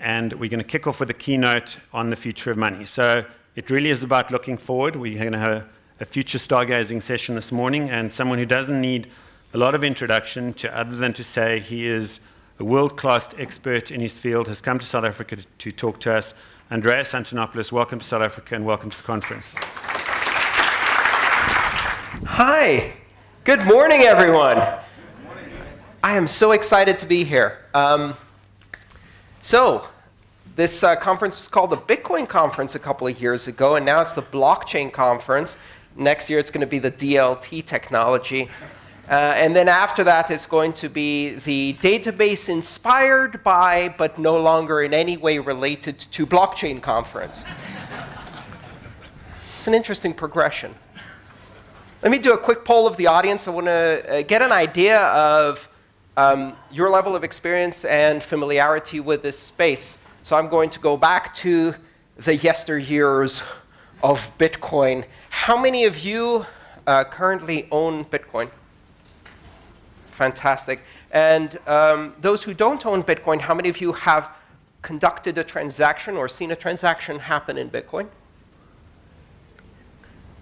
and we're going to kick off with a keynote on the future of money. So it really is about looking forward. We're going to have a future stargazing session this morning, and someone who doesn't need a lot of introduction to other than to say he is a world-class expert in his field, has come to South Africa to, to talk to us. Andreas Antonopoulos, welcome to South Africa and welcome to the conference. Hi. Good morning, everyone. Good morning. I am so excited to be here. Um, so, this uh, conference was called the Bitcoin Conference a couple of years ago, and now it's the Blockchain Conference. Next year, it's going to be the DLT technology. Uh, and then after that, it's going to be the database inspired by, but no longer in any way related to blockchain conference. it's an interesting progression. Let me do a quick poll of the audience. I want to uh, get an idea of um, your level of experience and familiarity with this space. So I'm going to go back to the yesteryears of Bitcoin. How many of you uh, currently own Bitcoin? Fantastic. And um, those who don't own Bitcoin, how many of you have conducted a transaction or seen a transaction happen in Bitcoin?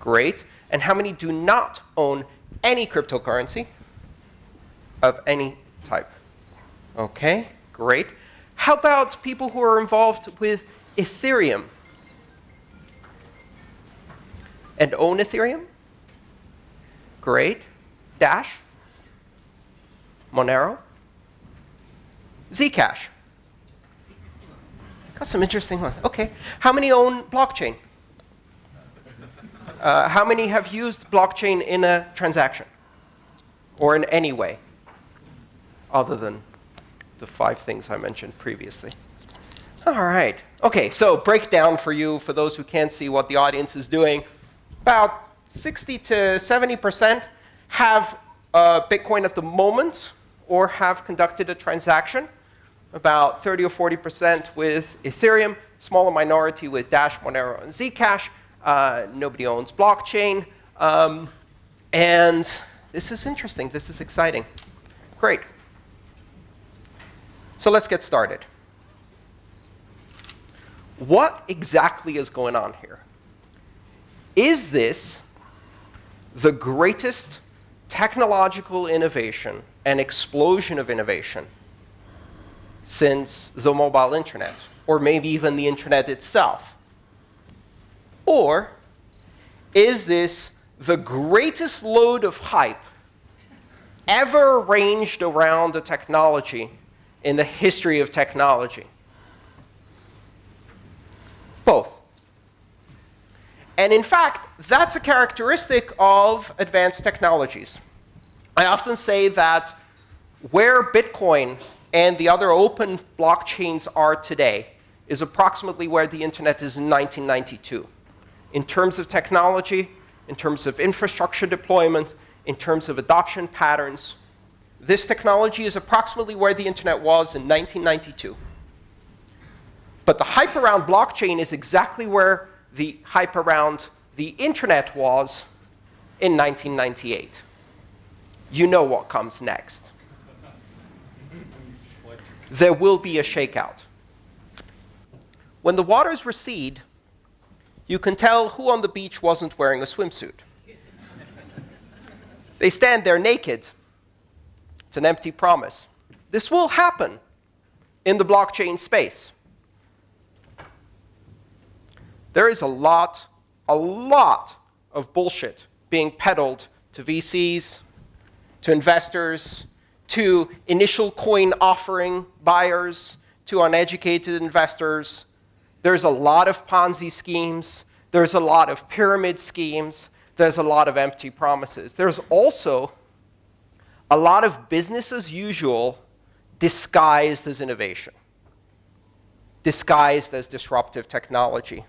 Great. And how many do not own any cryptocurrency of any type? OK, great. How about people who are involved with Ethereum and own Ethereum? Great. Dash? Monero, Zcash. Got some interesting ones. OK. How many own blockchain? Uh, how many have used blockchain in a transaction or in any way other than the five things I mentioned previously? All right. OK, so breakdown for you, for those who can't see what the audience is doing. About 60 to 70% have uh, Bitcoin at the moment or have conducted a transaction, about 30 or 40% with Ethereum, smaller minority with Dash, Monero, and Zcash. Uh, nobody owns blockchain. Um, and this is interesting. This is exciting. Great. So let's get started. What exactly is going on here? Is this the greatest technological innovation and explosion of innovation since the mobile internet, or maybe even the internet itself? Or is this the greatest load of hype ever ranged around a technology in the history of technology? Both. And in fact, that's a characteristic of advanced technologies. I often say that where Bitcoin and the other open blockchains are today is approximately where the internet is in 1992. In terms of technology, in terms of infrastructure deployment, in terms of adoption patterns, this technology is approximately where the internet was in 1992. But the hype around blockchain is exactly where the hype around the internet was in 1998. You know what comes next. There will be a shakeout. When the waters recede, you can tell who on the beach wasn't wearing a swimsuit. they stand there naked. It's an empty promise. This will happen in the blockchain space. There is a lot, a lot of bullshit being peddled to VCs, to investors, to initial coin offering buyers, to uneducated investors. There's a lot of Ponzi schemes. There's a lot of pyramid schemes. There's a lot of empty promises. There's also a lot of business as usual disguised as innovation, disguised as disruptive technology.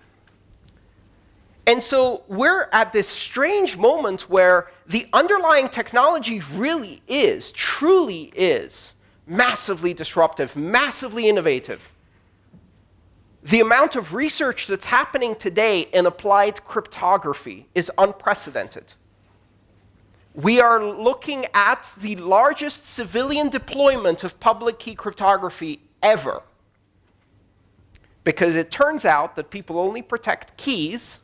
And so we're at this strange moment where the underlying technology really is, truly is, massively disruptive, massively innovative. The amount of research that's happening today in applied cryptography is unprecedented. We are looking at the largest civilian deployment of public key cryptography ever. because it turns out that people only protect keys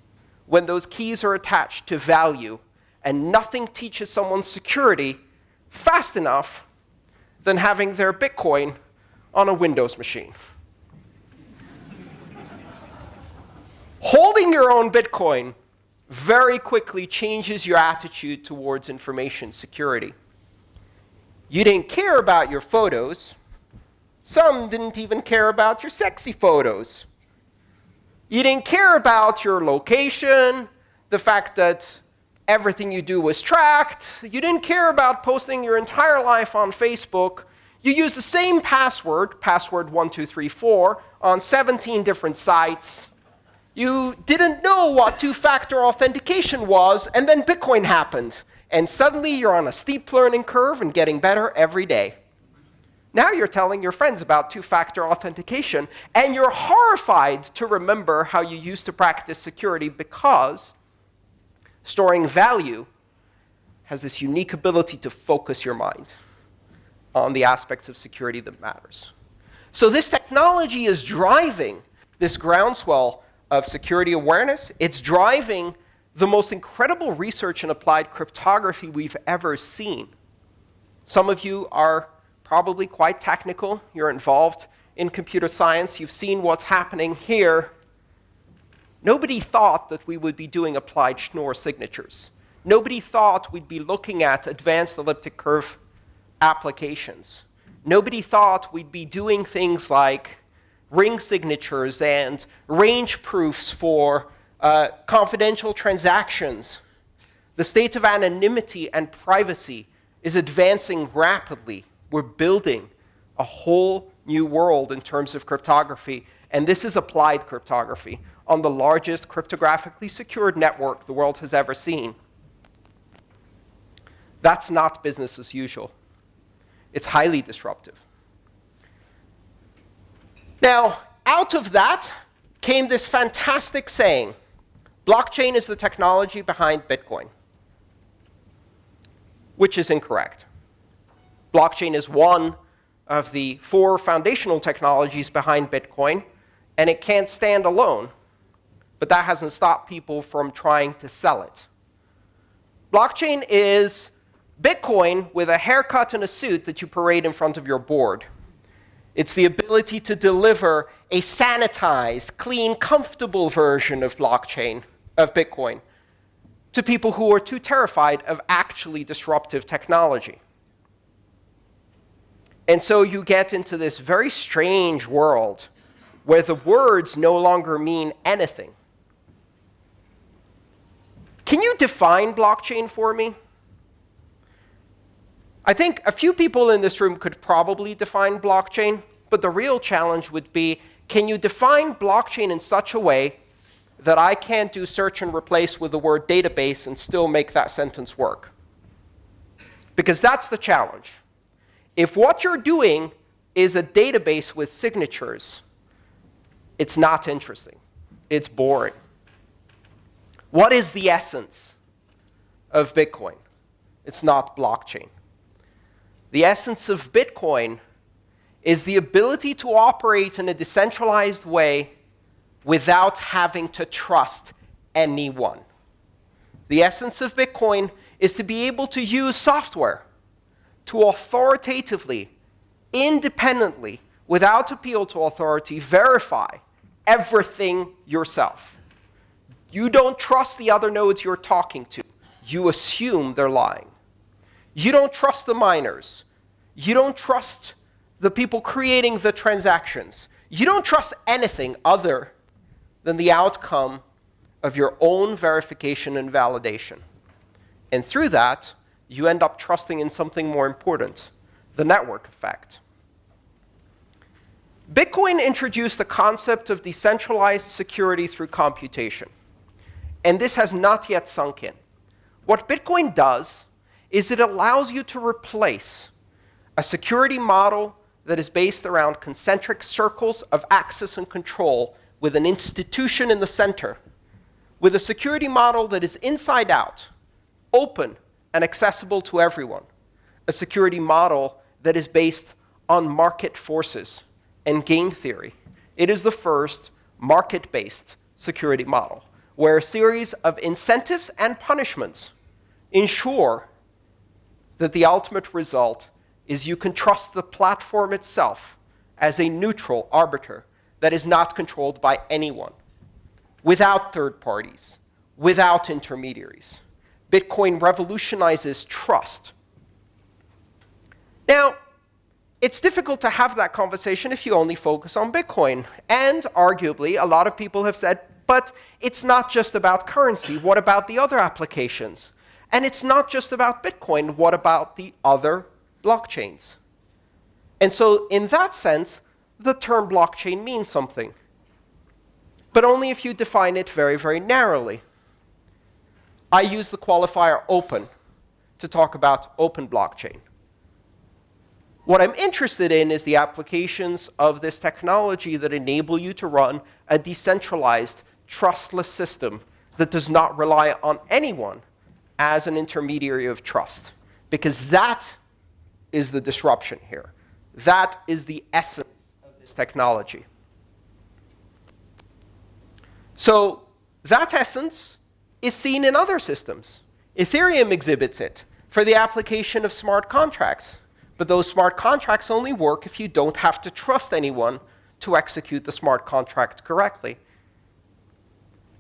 when those keys are attached to value, and nothing teaches someone security fast enough than having their Bitcoin on a Windows machine. Holding your own Bitcoin very quickly changes your attitude towards information security. You didn't care about your photos. Some didn't even care about your sexy photos. You didn't care about your location, the fact that everything you do was tracked. You didn't care about posting your entire life on Facebook. You used the same password, password 1234, on 17 different sites. You didn't know what two-factor authentication was, and then Bitcoin happened. And suddenly you're on a steep learning curve and getting better every day. Now you're telling your friends about two-factor authentication, and you're horrified to remember how you used to practice security because storing value has this unique ability to focus your mind on the aspects of security that matters. So this technology is driving this groundswell of security awareness. It's driving the most incredible research in applied cryptography we've ever seen. Some of you are probably quite technical. You're involved in computer science. You've seen what's happening here. Nobody thought that we would be doing applied Schnorr signatures. Nobody thought we'd be looking at advanced elliptic curve applications. Nobody thought we'd be doing things like ring signatures and range proofs for uh, confidential transactions. The state of anonymity and privacy is advancing rapidly we're building a whole new world in terms of cryptography. And this is applied cryptography on the largest cryptographically secured network the world has ever seen. That's not business as usual. It's highly disruptive. Now, out of that came this fantastic saying, blockchain is the technology behind Bitcoin, which is incorrect. Blockchain is one of the four foundational technologies behind Bitcoin, and it can't stand alone. But that hasn't stopped people from trying to sell it. Blockchain is Bitcoin with a haircut and a suit that you parade in front of your board. It's the ability to deliver a sanitized, clean, comfortable version of blockchain, of Bitcoin, to people who are too terrified of actually disruptive technology. And so you get into this very strange world where the words no longer mean anything. Can you define blockchain for me? I think a few people in this room could probably define blockchain, but the real challenge would be, can you define blockchain in such a way that I can't do search and replace with the word database and still make that sentence work? Because that's the challenge. If what you're doing is a database with signatures, it's not interesting. It's boring. What is the essence of Bitcoin? It's not blockchain. The essence of Bitcoin is the ability to operate in a decentralized way without having to trust anyone. The essence of Bitcoin is to be able to use software to authoritatively, independently, without appeal to authority, verify everything yourself. You don't trust the other nodes you're talking to. You assume they're lying. You don't trust the miners. You don't trust the people creating the transactions. You don't trust anything other than the outcome of your own verification and validation. And through that, you end up trusting in something more important, the network effect. Bitcoin introduced the concept of decentralized security through computation. And this has not yet sunk in. What Bitcoin does is it allows you to replace a security model that is based around concentric circles of access and control with an institution in the center, with a security model that is inside out, open, and accessible to everyone, a security model that is based on market forces and game theory. It is the first market-based security model, where a series of incentives and punishments ensure that the ultimate result is you can trust the platform itself as a neutral arbiter that is not controlled by anyone, without third parties, without intermediaries. Bitcoin revolutionizes trust. Now, it's difficult to have that conversation if you only focus on Bitcoin. And arguably, a lot of people have said, but it's not just about currency. What about the other applications? And it's not just about Bitcoin. What about the other blockchains? And so in that sense, the term blockchain means something. But only if you define it very, very narrowly. I use the qualifier open to talk about open blockchain. What I'm interested in is the applications of this technology that enable you to run a decentralized, trustless system that does not rely on anyone as an intermediary of trust. Because that is the disruption here. That is the essence of this technology. So that essence is seen in other systems. Ethereum exhibits it for the application of smart contracts. But those smart contracts only work if you don't have to trust anyone to execute the smart contract correctly.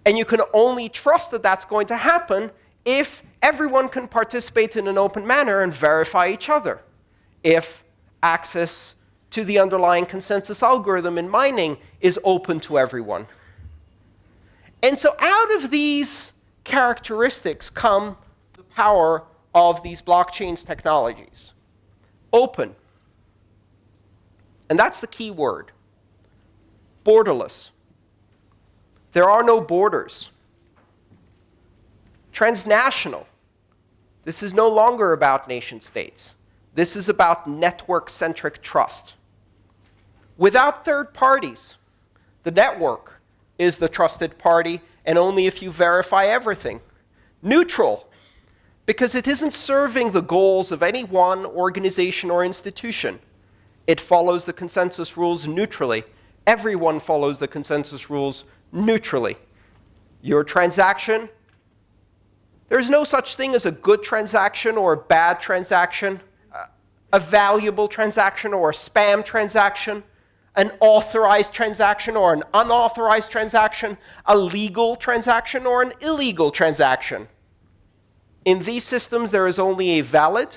And you can only trust that that's going to happen if everyone can participate in an open manner and verify each other. If access to the underlying consensus algorithm in mining is open to everyone. And so out of these characteristics come the power of these blockchains technologies. Open. And that's the key word. Borderless. There are no borders. Transnational. This is no longer about nation states. This is about network-centric trust. Without third parties, the network is the trusted party, and only if you verify everything. Neutral, because it isn't serving the goals of any one organization or institution. It follows the consensus rules neutrally. Everyone follows the consensus rules neutrally. Your transaction, there's no such thing as a good transaction or a bad transaction a valuable transaction or a spam transaction, an authorized transaction or an unauthorized transaction, a legal transaction or an illegal transaction. In these systems, there is only a valid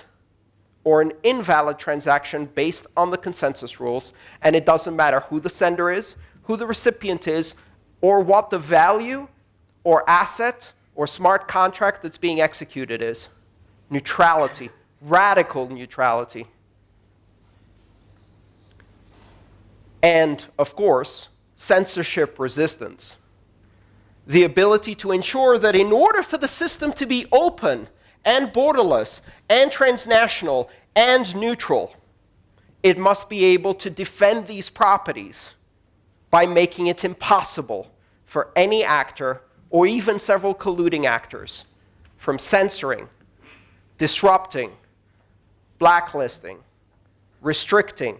or an invalid transaction based on the consensus rules, and it doesn't matter who the sender is, who the recipient is, or what the value or asset or smart contract that's being executed is. Neutrality radical neutrality. And, of course, censorship resistance. The ability to ensure that in order for the system to be open and borderless and transnational and neutral, it must be able to defend these properties by making it impossible for any actor or even several colluding actors from censoring, disrupting, blacklisting, restricting,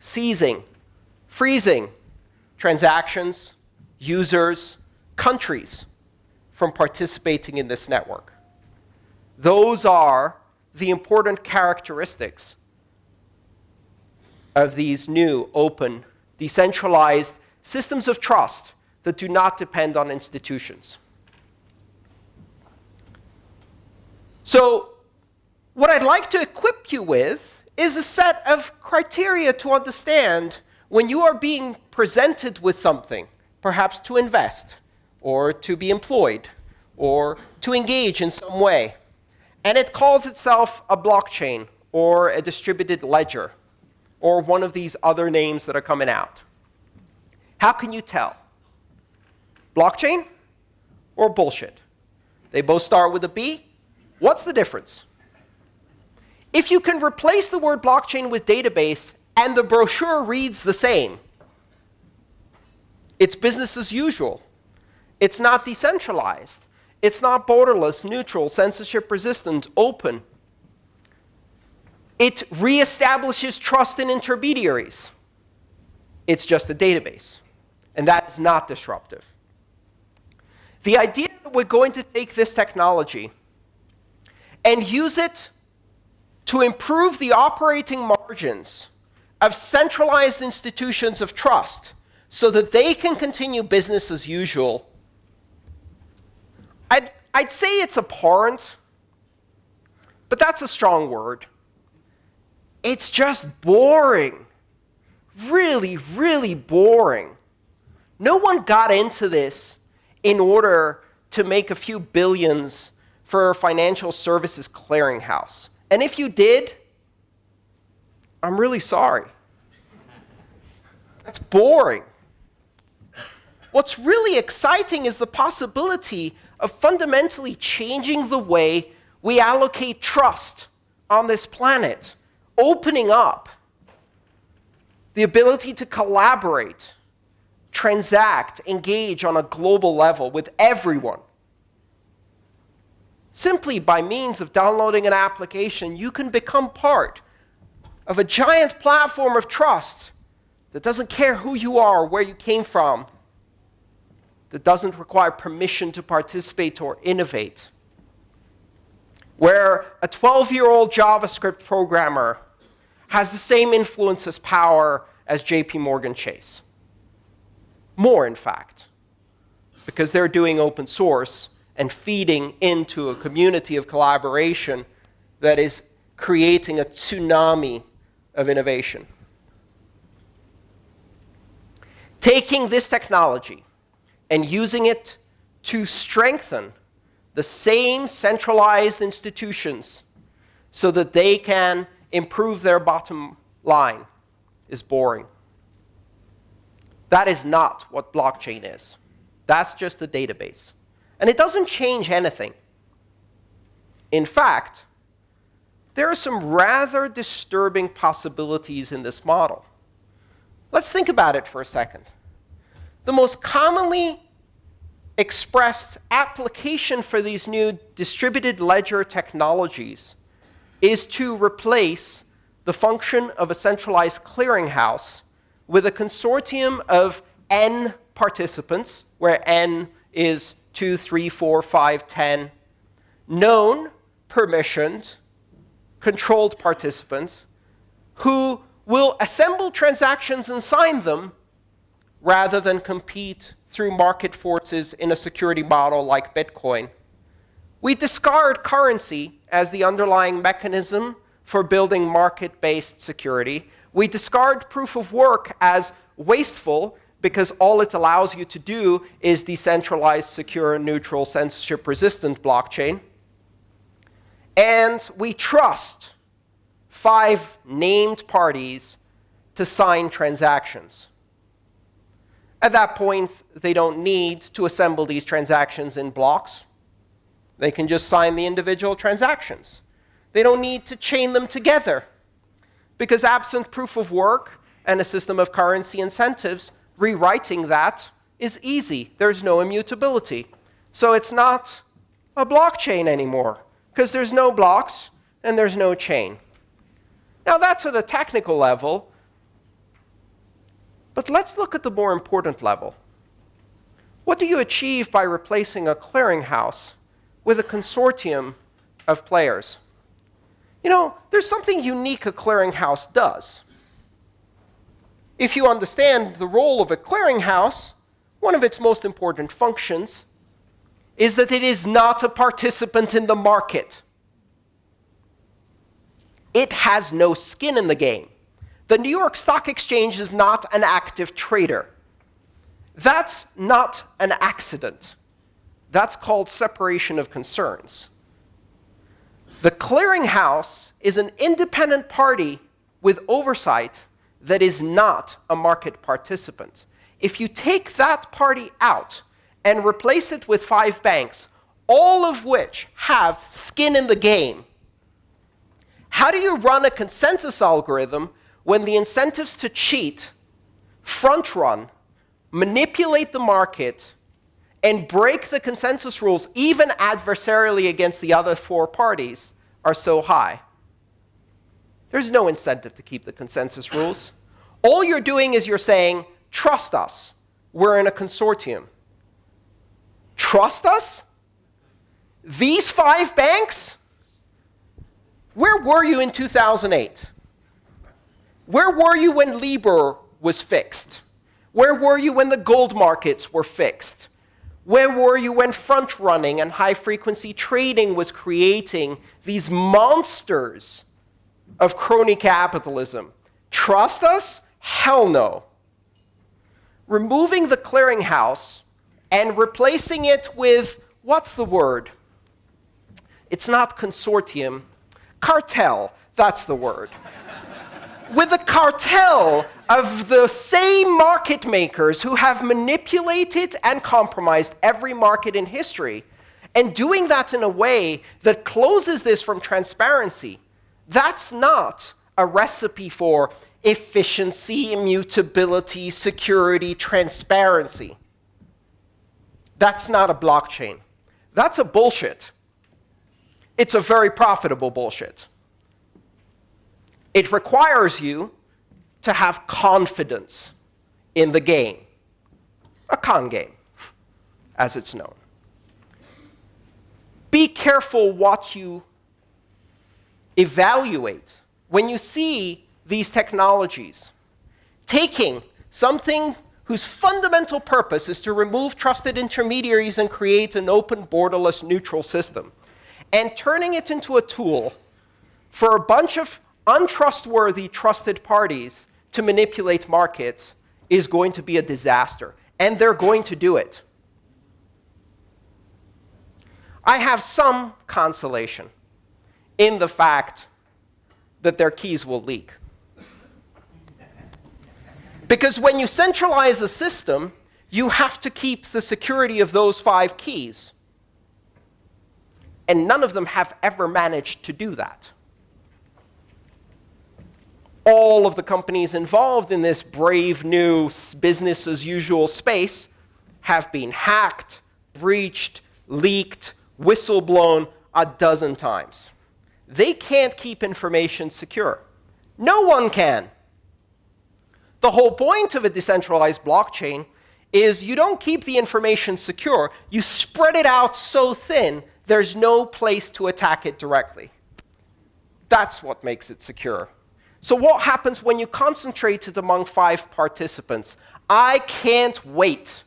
seizing, freezing transactions, users, countries from participating in this network. Those are the important characteristics of these new, open, decentralized systems of trust that do not depend on institutions. So what I'd like to equip you with is a set of criteria to understand when you are being presented with something, perhaps to invest, or to be employed, or to engage in some way, and it calls itself a blockchain, or a distributed ledger, or one of these other names that are coming out. How can you tell? Blockchain or bullshit? They both start with a B. What's the difference? If you can replace the word blockchain with database and the brochure reads the same, it's business as usual. It's not decentralized. It's not borderless, neutral, censorship resistant, open. It reestablishes trust in intermediaries. It's just a database. and that is not disruptive. The idea that we're going to take this technology and use it to improve the operating margins of centralized institutions of trust so that they can continue business as usual, I'd, I'd say it's abhorrent, but that's a strong word. It's just boring. Really, really boring. No one got into this in order to make a few billions for a financial services clearinghouse. And if you did, I'm really sorry. That's boring. What's really exciting is the possibility of fundamentally changing the way we allocate trust on this planet, opening up the ability to collaborate, transact, engage on a global level with everyone. Simply by means of downloading an application, you can become part of a giant platform of trust that doesn't care who you are or where you came from, that doesn't require permission to participate or innovate. Where a 12-year-old JavaScript programmer has the same influence as power as JP Morgan Chase. More, in fact, because they're doing open source and feeding into a community of collaboration that is creating a tsunami of innovation. Taking this technology and using it to strengthen the same centralized institutions so that they can improve their bottom line is boring. That is not what blockchain is. That's just a database. And it doesn't change anything. In fact, there are some rather disturbing possibilities in this model. Let's think about it for a second. The most commonly expressed application for these new distributed ledger technologies is to replace the function of a centralized clearinghouse with a consortium of n participants, where n is 2, 3, 4, 5, 10, known, permissioned, controlled participants who will assemble transactions and sign them rather than compete through market forces in a security model like Bitcoin. We discard currency as the underlying mechanism for building market-based security. We discard proof of work as wasteful because all it allows you to do is decentralized, secure, neutral, censorship-resistant blockchain. And we trust five named parties to sign transactions. At that point, they don't need to assemble these transactions in blocks. They can just sign the individual transactions. They don't need to chain them together. Because absent proof of work and a system of currency incentives, rewriting that is easy. There's no immutability. So it's not a blockchain anymore, because there's no blocks and there's no chain. Now, that's at a technical level. But let's look at the more important level. What do you achieve by replacing a clearinghouse with a consortium of players? You know, there's something unique a clearinghouse does. If you understand the role of a clearinghouse, one of its most important functions is that it is not a participant in the market. It has no skin in the game. The New York Stock Exchange is not an active trader. That's not an accident. That's called separation of concerns. The clearinghouse is an independent party with oversight that is not a market participant. If you take that party out and replace it with five banks, all of which have skin in the game, how do you run a consensus algorithm when the incentives to cheat, front run, manipulate the market, and break the consensus rules, even adversarially against the other four parties, are so high? There's no incentive to keep the consensus rules. All you're doing is you're saying, trust us. we're in a consortium. Trust us? These five banks? Where were you in 2008? Where were you when Libor was fixed? Where were you when the gold markets were fixed? Where were you when front running and high frequency trading was creating these monsters of crony capitalism? Trust us? Hell no. Removing the clearinghouse and replacing it with what's the word? It's not consortium, cartel. That's the word with a cartel of the same market makers who have manipulated and compromised every market in history, and doing that in a way that closes this from transparency, that's not a recipe for efficiency, immutability, security, transparency. That's not a blockchain. That's a bullshit. It's a very profitable bullshit. It requires you to have confidence in the game, a con game, as it's known. Be careful what you evaluate when you see these technologies taking something whose fundamental purpose is to remove trusted intermediaries and create an open, borderless, neutral system, and turning it into a tool for a bunch of untrustworthy trusted parties to manipulate markets is going to be a disaster. And they're going to do it. I have some consolation in the fact that their keys will leak. Because when you centralize a system, you have to keep the security of those five keys. And none of them have ever managed to do that all of the companies involved in this brave new business as usual space have been hacked, breached, leaked, whistleblown a dozen times. They can't keep information secure. No one can. The whole point of a decentralized blockchain is you don't keep the information secure. You spread it out so thin, there's no place to attack it directly. That's what makes it secure. So what happens when you concentrate it among five participants? I can't wait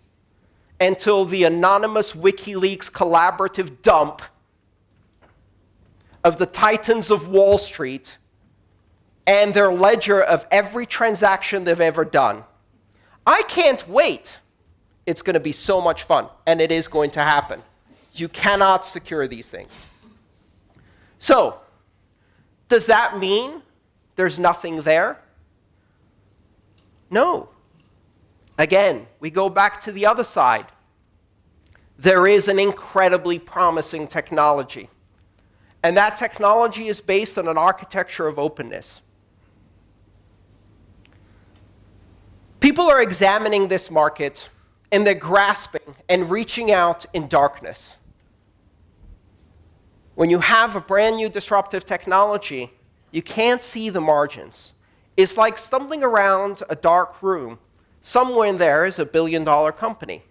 until the anonymous WikiLeaks collaborative dump of the titans of Wall Street and their ledger of every transaction they've ever done. I can't wait. It's going to be so much fun, and it is going to happen. You cannot secure these things. So, does that mean there's nothing there? No. Again, we go back to the other side. There is an incredibly promising technology. And that technology is based on an architecture of openness. People are examining this market, and they're grasping and reaching out in darkness. When you have a brand new disruptive technology, you can't see the margins. It's like stumbling around a dark room. Somewhere in there is a billion dollar company.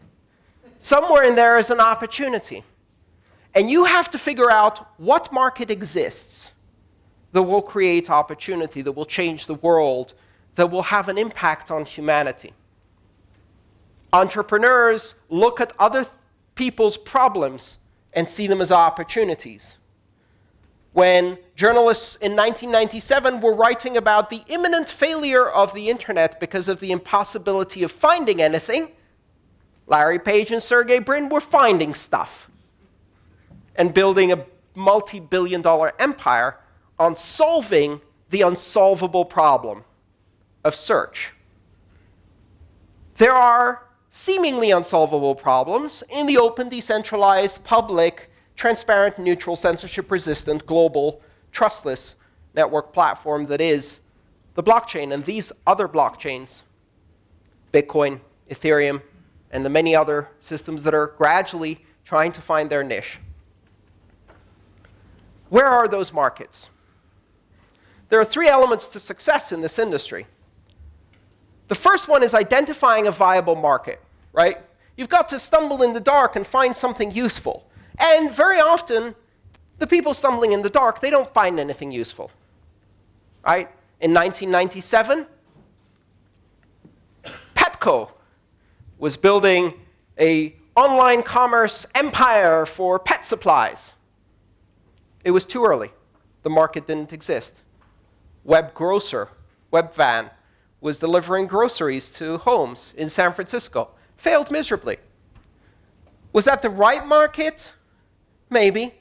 Somewhere in there is an opportunity. And you have to figure out what market exists that will create opportunity, that will change the world, that will have an impact on humanity. Entrepreneurs look at other people's problems and see them as opportunities when journalists in 1997 were writing about the imminent failure of the internet because of the impossibility of finding anything, Larry Page and Sergey Brin were finding stuff and building a multi-billion dollar empire on solving the unsolvable problem of search. There are seemingly unsolvable problems in the open, decentralized, public, transparent, neutral, censorship-resistant, global, trustless network platform that is the blockchain. And these other blockchains, Bitcoin, Ethereum, and the many other systems that are gradually trying to find their niche. Where are those markets? There are three elements to success in this industry. The first one is identifying a viable market. right? You've got to stumble in the dark and find something useful. And very often, the people stumbling in the dark, they don't find anything useful. Right? In 1997, Petco was building a online commerce empire for pet supplies. It was too early. The market didn't exist. Web Grocer, Webvan, was delivering groceries to homes in San Francisco. Failed miserably. Was that the right market? Maybe.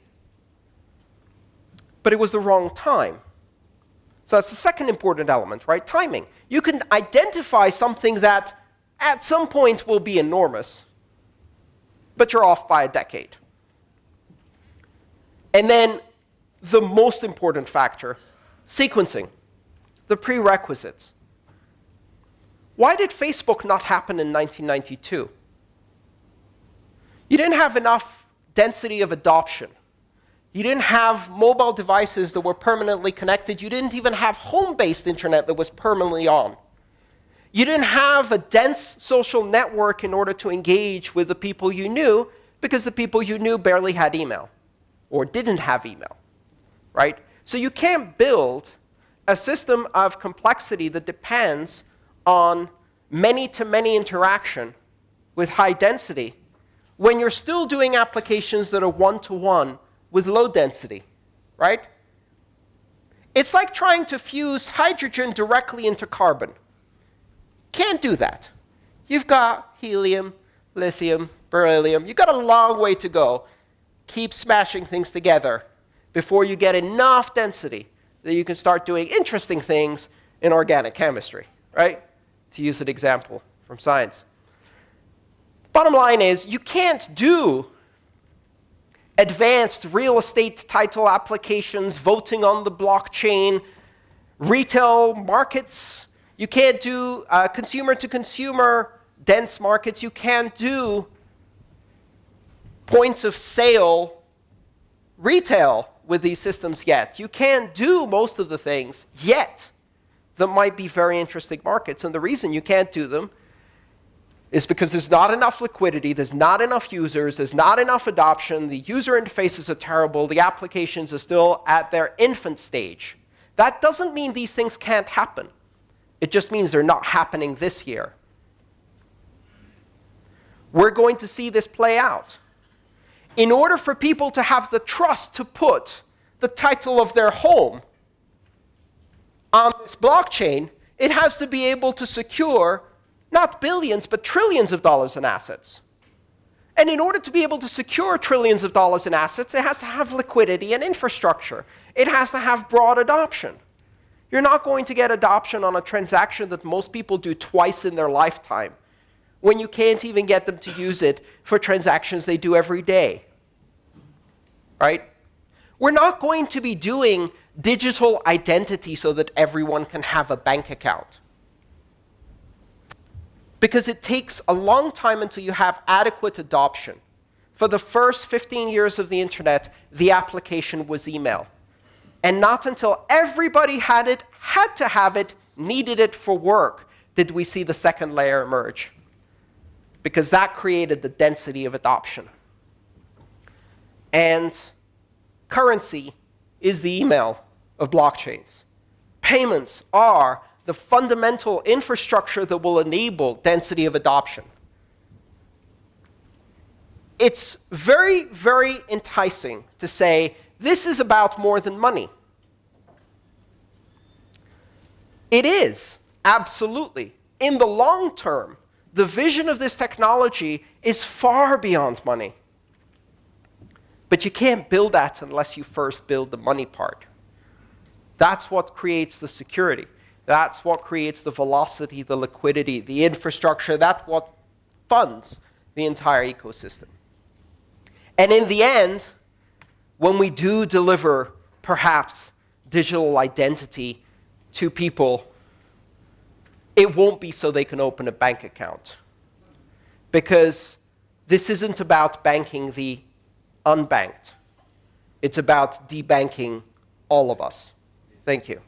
But it was the wrong time. So that's the second important element, right? Timing. You can identify something that at some point will be enormous, but you're off by a decade. And then the most important factor, sequencing, the prerequisites. Why did Facebook not happen in 1992? You didn't have enough density of adoption. You didn't have mobile devices that were permanently connected. You didn't even have home-based internet that was permanently on. You didn't have a dense social network in order to engage with the people you knew because the people you knew barely had email or didn't have email, right? So you can't build a system of complexity that depends on many-to-many -many interaction with high density when you're still doing applications that are one-to-one -one with low density, right? It's like trying to fuse hydrogen directly into carbon. Can't do that. You've got helium, lithium, beryllium. You've got a long way to go. Keep smashing things together before you get enough density that you can start doing interesting things in organic chemistry, right? To use an example from science. Bottom line is, you can't do advanced real estate title applications, voting on the blockchain, retail markets. You can't do uh, consumer-to-consumer -consumer dense markets. You can't do points of sale retail with these systems yet. You can't do most of the things yet that might be very interesting markets. And the reason you can't do them is because there's not enough liquidity, there's not enough users, there's not enough adoption, the user interfaces are terrible, the applications are still at their infant stage. That doesn't mean these things can't happen. It just means they're not happening this year. We're going to see this play out. In order for people to have the trust to put the title of their home on this blockchain, it has to be able to secure not billions, but trillions of dollars in assets. And in order to be able to secure trillions of dollars in assets, it has to have liquidity and infrastructure. It has to have broad adoption. You're not going to get adoption on a transaction that most people do twice in their lifetime when you can't even get them to use it for transactions they do every day. Right? We're not going to be doing digital identity so that everyone can have a bank account because it takes a long time until you have adequate adoption. For the first 15 years of the internet, the application was email. And not until everybody had it, had to have it, needed it for work, did we see the second layer emerge. Because that created the density of adoption. And currency is the email of blockchains. Payments are the fundamental infrastructure that will enable density of adoption. It's very, very enticing to say, this is about more than money. It is, absolutely. In the long term, the vision of this technology is far beyond money. But you can't build that unless you first build the money part. That's what creates the security. That's what creates the velocity, the liquidity, the infrastructure. That's what funds the entire ecosystem. And in the end, when we do deliver, perhaps, digital identity to people, it won't be so they can open a bank account. Because this isn't about banking the unbanked. It's about debanking all of us. Thank you.